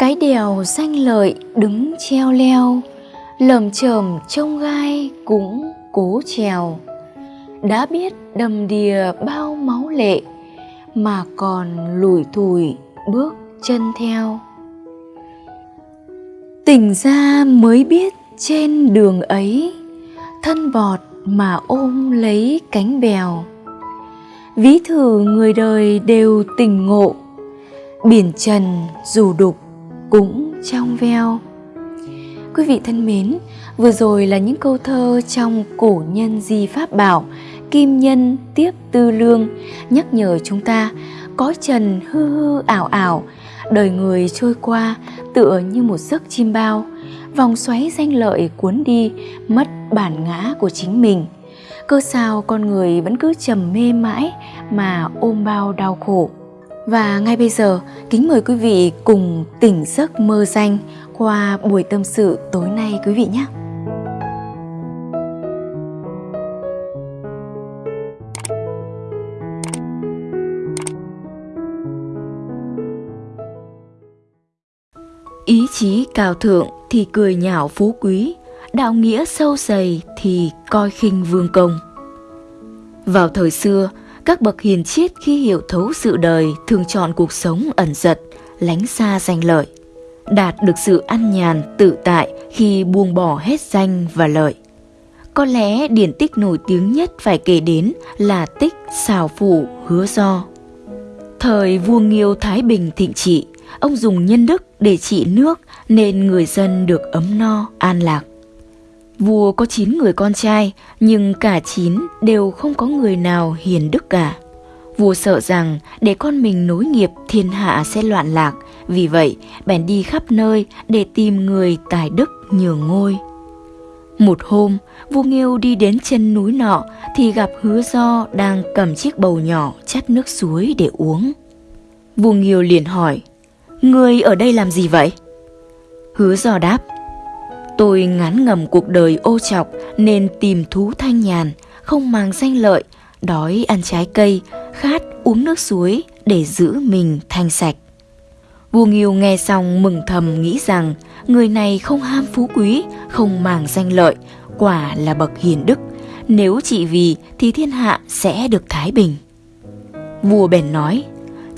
Cái đèo danh lợi đứng treo leo Lầm chởm trông gai cũng cố trèo. Đã biết đầm đìa bao máu lệ Mà còn lủi thủi bước chân theo. Tỉnh ra mới biết trên đường ấy, Thân bọt mà ôm lấy cánh bèo. Ví thử người đời đều tình ngộ, Biển trần dù đục cũng trong veo. Quý vị thân mến, vừa rồi là những câu thơ trong cổ nhân di pháp bảo Kim nhân tiếp tư lương nhắc nhở chúng ta có trần hư hư ảo ảo đời người trôi qua tựa như một giấc chim bao vòng xoáy danh lợi cuốn đi mất bản ngã của chính mình. Cơ sao con người vẫn cứ trầm mê mãi mà ôm bao đau khổ và ngay bây giờ kính mời quý vị cùng tỉnh giấc mơ danh qua buổi tâm sự tối nay quý vị nhé Ý chí cao thượng thì cười nhạo phú quý, đạo nghĩa sâu dày thì coi khinh vương công. Vào thời xưa, các bậc hiền triết khi hiểu thấu sự đời thường chọn cuộc sống ẩn giật, lánh xa danh lợi, đạt được sự an nhàn tự tại khi buông bỏ hết danh và lợi. Có lẽ điển tích nổi tiếng nhất phải kể đến là tích xào phủ hứa do. Thời vua Nghiêu Thái Bình thịnh trị, ông dùng nhân đức để trị nước nên người dân được ấm no, an lạc. Vua có 9 người con trai, nhưng cả 9 đều không có người nào hiền đức cả. Vua sợ rằng để con mình nối nghiệp thiên hạ sẽ loạn lạc, vì vậy bèn đi khắp nơi để tìm người tài đức nhường ngôi. Một hôm, vua Nghiêu đi đến chân núi nọ thì gặp hứa do đang cầm chiếc bầu nhỏ chắt nước suối để uống. Vua Nghiêu liền hỏi, Ngươi ở đây làm gì vậy? Hứa do đáp, Tôi ngán ngầm cuộc đời ô chọc nên tìm thú thanh nhàn, không màng danh lợi, đói ăn trái cây, khát uống nước suối để giữ mình thanh sạch. Vua Nghiêu nghe xong mừng thầm nghĩ rằng người này không ham phú quý, không màng danh lợi, quả là bậc hiền đức. Nếu chỉ vì thì thiên hạ sẽ được thái bình. Vua bèn nói,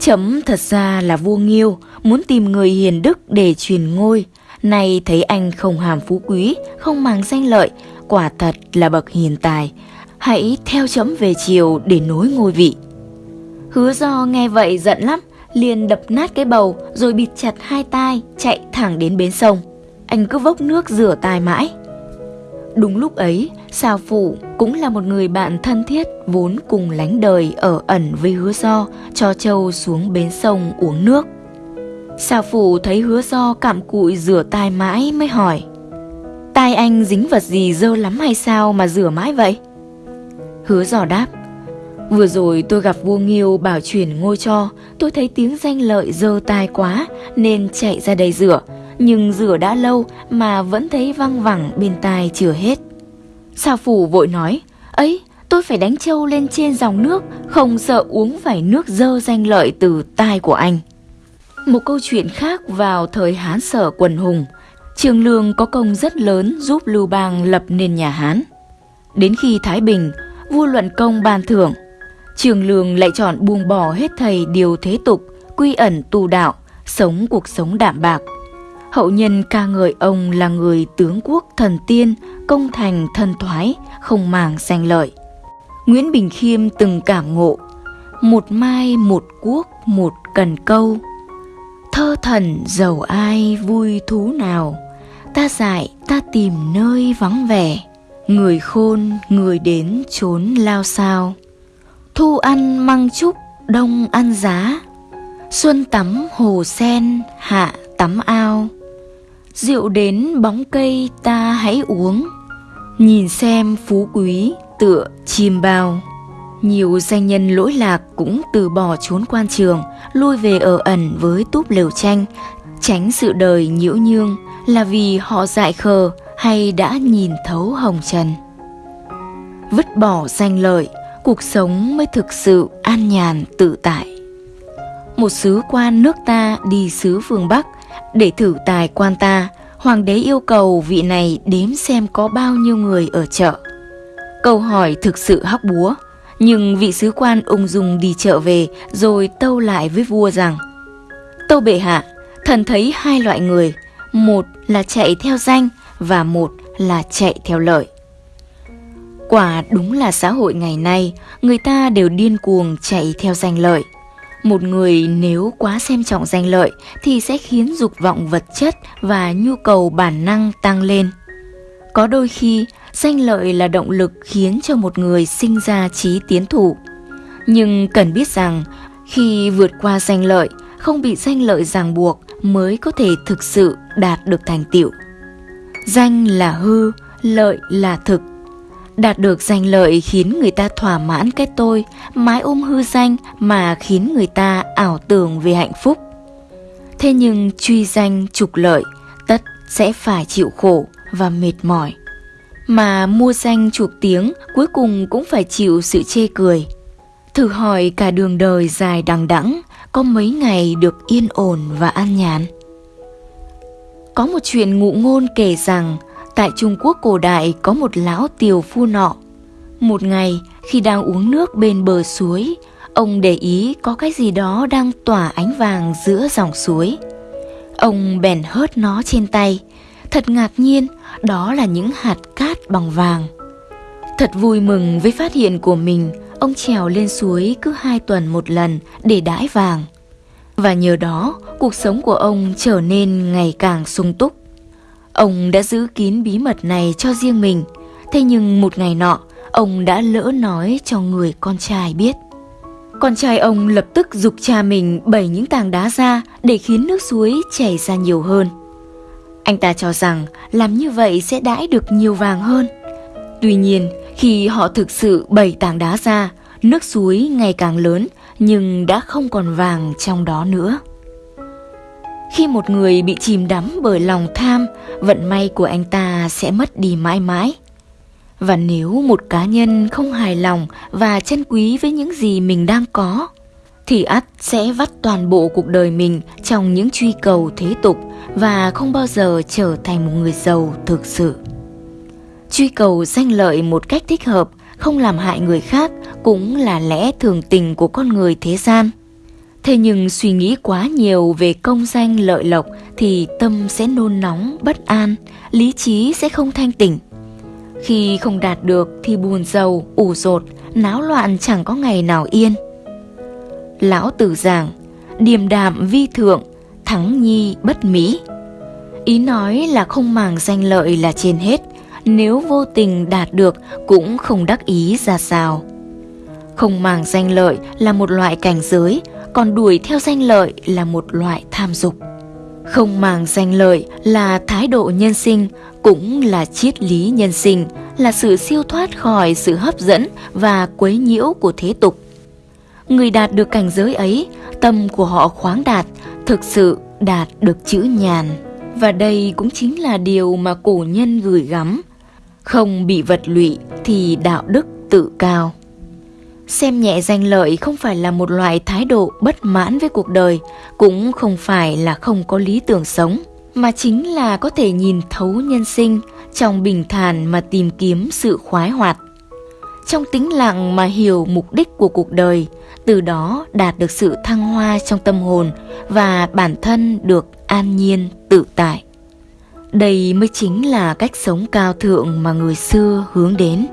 chấm thật ra là vua Nghiêu muốn tìm người hiền đức để truyền ngôi, Nay thấy anh không hàm phú quý, không màng danh lợi, quả thật là bậc hiền tài. Hãy theo chấm về chiều để nối ngôi vị. Hứa do nghe vậy giận lắm, liền đập nát cái bầu rồi bịt chặt hai tai, chạy thẳng đến bến sông. Anh cứ vốc nước rửa tai mãi. Đúng lúc ấy, Sào Phụ cũng là một người bạn thân thiết vốn cùng lánh đời ở ẩn với hứa do cho châu xuống bến sông uống nước. Xà phụ thấy hứa do cạm cụi rửa tai mãi mới hỏi, Tai anh dính vật gì dơ lắm hay sao mà rửa mãi vậy? Hứa dò đáp, Vừa rồi tôi gặp vua Nghiêu bảo chuyển ngôi cho, Tôi thấy tiếng danh lợi dơ tai quá Nên chạy ra đây rửa, Nhưng rửa đã lâu mà vẫn thấy văng vẳng bên tai chưa hết Xà phủ vội nói, Ấy, tôi phải đánh trâu lên trên dòng nước, Không sợ uống phải nước dơ danh lợi từ tai của anh một câu chuyện khác vào thời Hán Sở quần hùng, Trường Lương có công rất lớn giúp Lưu Bang lập nên nhà Hán. Đến khi Thái Bình, vua luận công ban thưởng, Trường Lương lại chọn buông bỏ hết thầy điều thế tục, quy ẩn tu đạo, sống cuộc sống đạm bạc. Hậu nhân ca ngợi ông là người tướng quốc thần tiên, công thành thần thoái, không màng danh lợi. Nguyễn Bình Khiêm từng cảm ngộ, một mai một quốc một cần câu, Thơ thần giàu ai vui thú nào. Ta dại, ta tìm nơi vắng vẻ. Người khôn, người đến trốn lao sao. Thu ăn măng trúc đông ăn giá. Xuân tắm hồ sen, hạ tắm ao. Rượu đến bóng cây, ta hãy uống. Nhìn xem phú quý tựa chim bao nhiều danh nhân lỗi lạc cũng từ bỏ trốn quan trường, lui về ở ẩn với túp lều tranh, tránh sự đời nhiễu nhương là vì họ dại khờ hay đã nhìn thấu hồng trần. Vứt bỏ danh lợi, cuộc sống mới thực sự an nhàn tự tại. Một sứ quan nước ta đi xứ phương Bắc, Để thử tài quan ta, hoàng đế yêu cầu vị này đếm xem có bao nhiêu người ở chợ. Câu hỏi thực sự hóc búa, nhưng vị sứ quan ung dung đi chợ về rồi tâu lại với vua rằng Tâu bệ hạ, thần thấy hai loại người, một là chạy theo danh và một là chạy theo lợi. Quả đúng là xã hội ngày nay, người ta đều điên cuồng chạy theo danh lợi. Một người nếu quá xem trọng danh lợi thì sẽ khiến dục vọng vật chất và nhu cầu bản năng tăng lên. Có đôi khi, danh lợi là động lực khiến cho một người sinh ra trí tiến thủ. Nhưng cần biết rằng, khi vượt qua danh lợi, không bị danh lợi ràng buộc mới có thể thực sự đạt được thành tựu. Danh là hư, lợi là thực. Đạt được danh lợi khiến người ta thỏa mãn cái tôi, mái ôm hư danh mà khiến người ta ảo tưởng về hạnh phúc. Thế nhưng truy danh trục lợi, tất sẽ phải chịu khổ và mệt mỏi. Mà mua danh chuộc tiếng cuối cùng cũng phải chịu sự chê cười. Thử hỏi cả đường đời dài đằng đẵng có mấy ngày được yên ổn và an nhàn. Có một chuyện ngụ ngôn kể rằng tại Trung Quốc cổ đại có một lão tiều phu nọ. Một ngày khi đang uống nước bên bờ suối, ông để ý có cái gì đó đang tỏa ánh vàng giữa dòng suối. Ông bèn hớt nó trên tay, thật ngạc nhiên đó là những hạt cát bằng vàng. Thật vui mừng với phát hiện của mình, ông trèo lên suối cứ hai tuần một lần để đãi vàng. Và nhờ đó, cuộc sống của ông trở nên ngày càng sung túc. Ông đã giữ kín bí mật này cho riêng mình, thế nhưng một ngày nọ, ông đã lỡ nói cho người con trai biết. Con trai ông lập tức dục cha mình bẩy những tảng đá ra để khiến nước suối chảy ra nhiều hơn. Anh ta cho rằng làm như vậy sẽ đãi được nhiều vàng hơn. Tuy nhiên, khi họ thực sự bẩy tảng đá ra, nước suối ngày càng lớn nhưng đã không còn vàng trong đó nữa. Khi một người bị chìm đắm bởi lòng tham, vận may của anh ta sẽ mất đi mãi mãi. Và nếu một cá nhân không hài lòng và trân quý với những gì mình đang có, thì ắt sẽ vắt toàn bộ cuộc đời mình trong những truy cầu thế tục và không bao giờ trở thành một người giàu thực sự. Truy cầu danh lợi một cách thích hợp, không làm hại người khác cũng là lẽ thường tình của con người thế gian. Thế nhưng suy nghĩ quá nhiều về công danh lợi lộc thì tâm sẽ nôn nóng, bất an, lý trí sẽ không thanh tỉnh. Khi không đạt được thì buồn giàu, ủ rột, náo loạn chẳng có ngày nào yên. Lão tử giảng, điềm đạm vi thượng, thắng nhi bất mỹ. Ý nói là không màng danh lợi là trên hết, nếu vô tình đạt được cũng không đắc ý ra sao. Không màng danh lợi là một loại cảnh giới, còn đuổi theo danh lợi là một loại tham dục. Không màng danh lợi là thái độ nhân sinh, cũng là triết lý nhân sinh, là sự siêu thoát khỏi sự hấp dẫn và quấy nhiễu của thế tục. Người đạt được cảnh giới ấy, tâm của họ khoáng đạt, thực sự đạt được chữ nhàn. Và đây cũng chính là điều mà cổ nhân gửi gắm. Không bị vật lụy thì đạo đức tự cao. Xem nhẹ danh lợi không phải là một loại thái độ bất mãn với cuộc đời, cũng không phải là không có lý tưởng sống, mà chính là có thể nhìn thấu nhân sinh trong bình thản mà tìm kiếm sự khoái hoạt. Trong tĩnh lặng mà hiểu mục đích của cuộc đời, từ đó đạt được sự thăng hoa trong tâm hồn và bản thân được an nhiên tự tại. Đây mới chính là cách sống cao thượng mà người xưa hướng đến.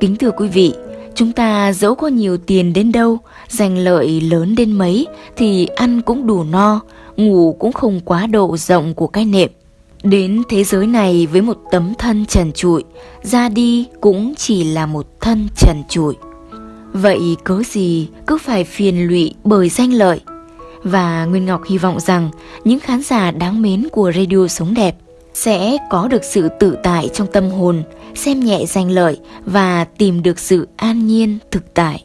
Kính thưa quý vị, Chúng ta dẫu có nhiều tiền đến đâu, giành lợi lớn đến mấy thì ăn cũng đủ no, ngủ cũng không quá độ rộng của cái nệm. Đến thế giới này với một tấm thân trần trụi, ra đi cũng chỉ là một thân trần trụi. Vậy cớ gì cứ phải phiền lụy bởi danh lợi? Và Nguyên Ngọc hy vọng rằng những khán giả đáng mến của Radio Sống Đẹp sẽ có được sự tự tại trong tâm hồn, xem nhẹ danh lợi và tìm được sự an nhiên thực tại.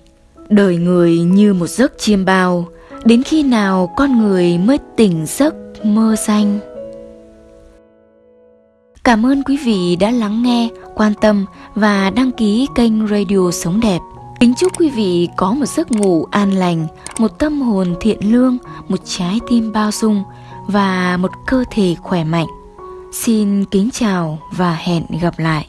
Đời người như một giấc chiêm bao, đến khi nào con người mới tỉnh giấc mơ xanh? Cảm ơn quý vị đã lắng nghe, quan tâm và đăng ký kênh Radio Sống Đẹp. Kính chúc quý vị có một giấc ngủ an lành, một tâm hồn thiện lương, một trái tim bao dung và một cơ thể khỏe mạnh. Xin kính chào và hẹn gặp lại.